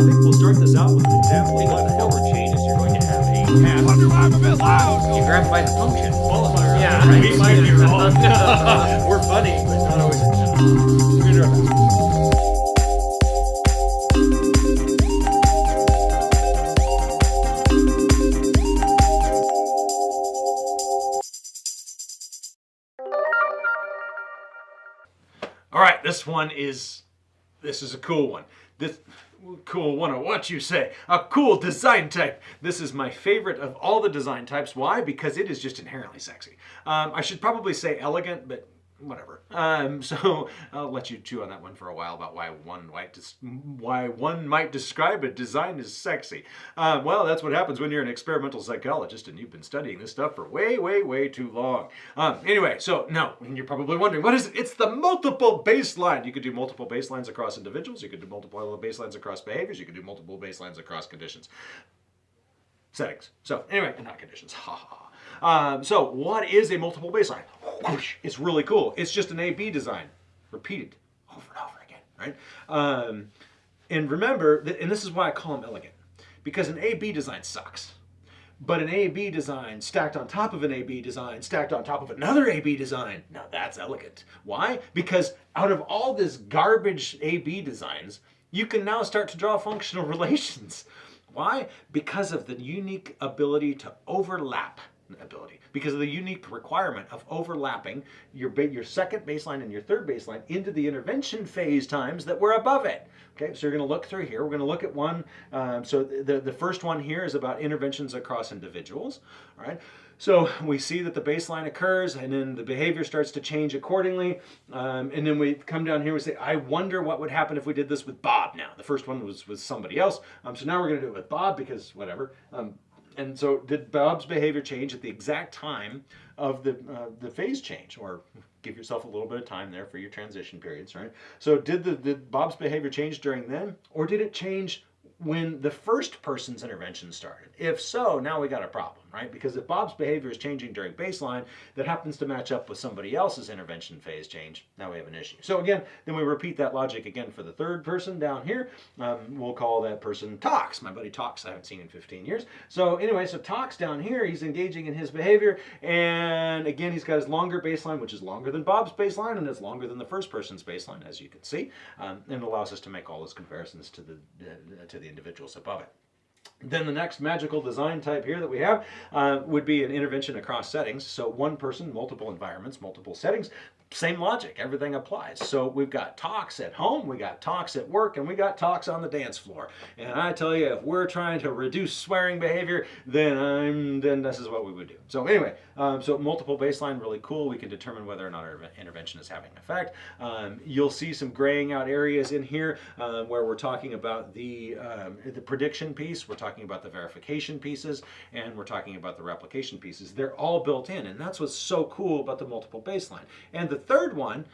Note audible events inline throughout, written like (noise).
think we'll start this out with an example. Of the helper changes, you're going to have a path. Wonder why I'm a bit loud. You grab by the function. Qualifier. Yeah, we might be wrong. we're funny, but not always. We're gonna do our best. All right, this one is this is a cool one. This cool one of what you say. A cool design type. This is my favorite of all the design types. Why? Because it is just inherently sexy. Um, I should probably say elegant, but whatever. Um, (laughs) so I'll let you chew on that one for a while about why one might why one might describe a design as sexy. Uh, well, that's what happens when you're an experimental psychologist and you've been studying this stuff for way, way, way too long. Um, anyway, so no, you're probably wondering what is it? It's the multiple baseline. You could do multiple baselines across individuals. You could do multiple baselines across behaviors. You could do multiple baselines across conditions settings. So anyway, not conditions. Ha ha. ha. Um, so what is a multiple baseline? It's really cool. It's just an A-B design, repeated over and over again, right? Um, and remember, that, and this is why I call them elegant, because an A-B design sucks. But an A-B design stacked on top of an A-B design, stacked on top of another A-B design, now that's elegant. Why? Because out of all this garbage A-B designs, you can now start to draw functional (laughs) relations. Why? Because of the unique ability to overlap ability. Because of the unique requirement of overlapping your your second baseline and your third baseline into the intervention phase times that were above it. Okay, so you're going to look through here. We're going to look at one. Um, so the the first one here is about interventions across individuals. All right. So we see that the baseline occurs and then the behavior starts to change accordingly. Um, and then we come down here we say, I wonder what would happen if we did this with Bob now. The first one was with somebody else. Um, so now we're going to do it with Bob because whatever. Um, and so did Bob's behavior change at the exact time of the, uh, the phase change or give yourself a little bit of time there for your transition periods, right? So did, the, did Bob's behavior change during then or did it change when the first person's intervention started? If so, now we got a problem, right? Because if Bob's behavior is changing during baseline that happens to match up with somebody else's intervention phase change, now we have an issue. So again, then we repeat that logic again for the third person down here. Um, we'll call that person Tox. My buddy Tox I haven't seen in 15 years. So anyway, so Tox down here, he's engaging in his behavior. And again, he's got his longer baseline, which is longer than Bob's baseline and it's longer than the first person's baseline, as you can see. Um, and allows us to make all those comparisons to the, uh, to the individuals above it. Then the next magical design type here that we have uh, would be an intervention across settings. So one person, multiple environments, multiple settings, same logic, everything applies. So we've got Tox at home, we got Tox at work, and we got Tox on the dance floor. And I tell you, if we're trying to reduce swearing behavior, then I'm then this is what we would do. So anyway, um, so multiple baseline, really cool. We can determine whether or not our intervention is having an effect. Um, you'll see some graying out areas in here uh, where we're talking about the um, the prediction piece, we're talking about the verification pieces, and we're talking about the replication pieces. They're all built in, and that's what's so cool about the multiple baseline. And the third one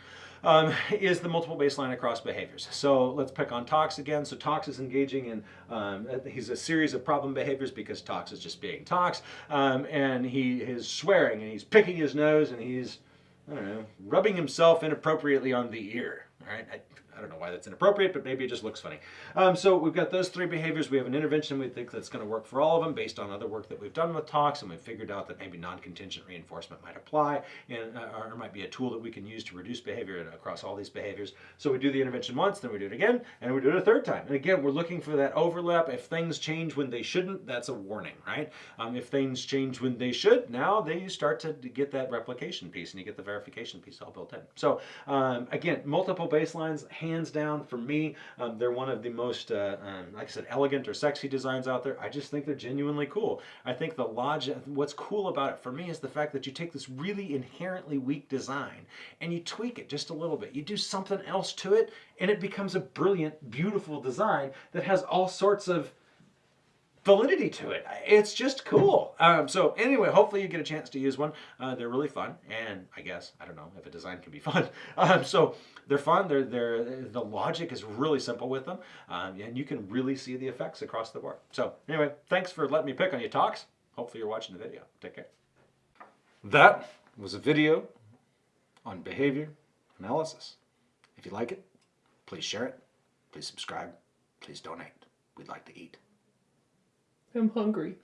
um, is the multiple baseline across behaviors. So let's pick on Tox again. So Tox is engaging in, um, he's a series of problem behaviors because Tox is just being Tox. Um, and he is swearing and he's picking his nose and he's, I don't know, rubbing himself inappropriately on the ear. All right. I don't know why that's inappropriate, but maybe it just looks funny. Um, so we've got those three behaviors. We have an intervention we think that's going to work for all of them based on other work that we've done with Tox, and we've figured out that maybe non-contingent reinforcement might apply, and uh, or might be a tool that we can use to reduce behavior across all these behaviors. So we do the intervention once, then we do it again, and we do it a third time. And again, we're looking for that overlap. If things change when they shouldn't, that's a warning, right? Um, if things change when they should, now they start to get that replication piece, and you get the verification piece all built in. So um, again, multiple baselines, hands down for me, um, they're one of the most, uh, um, like I said, elegant or sexy designs out there. I just think they're genuinely cool. I think the logic, what's cool about it for me is the fact that you take this really inherently weak design and you tweak it just a little bit. You do something else to it and it becomes a brilliant, beautiful design that has all sorts of validity to it. It's just cool. Um, so anyway, hopefully you get a chance to use one. Uh, they're really fun, and I guess I don't know if a design can be (laughs) fun. Um, so they're fun. They're they're the logic is really simple with them, um, and you can really see the effects across the board. So anyway, thanks for letting me pick on your Tox. Hopefully you're watching the video. Take care. That was a video on behavior analysis. If you like it, please share it. Please subscribe. Please donate. we'd like to eat. I'm hungry.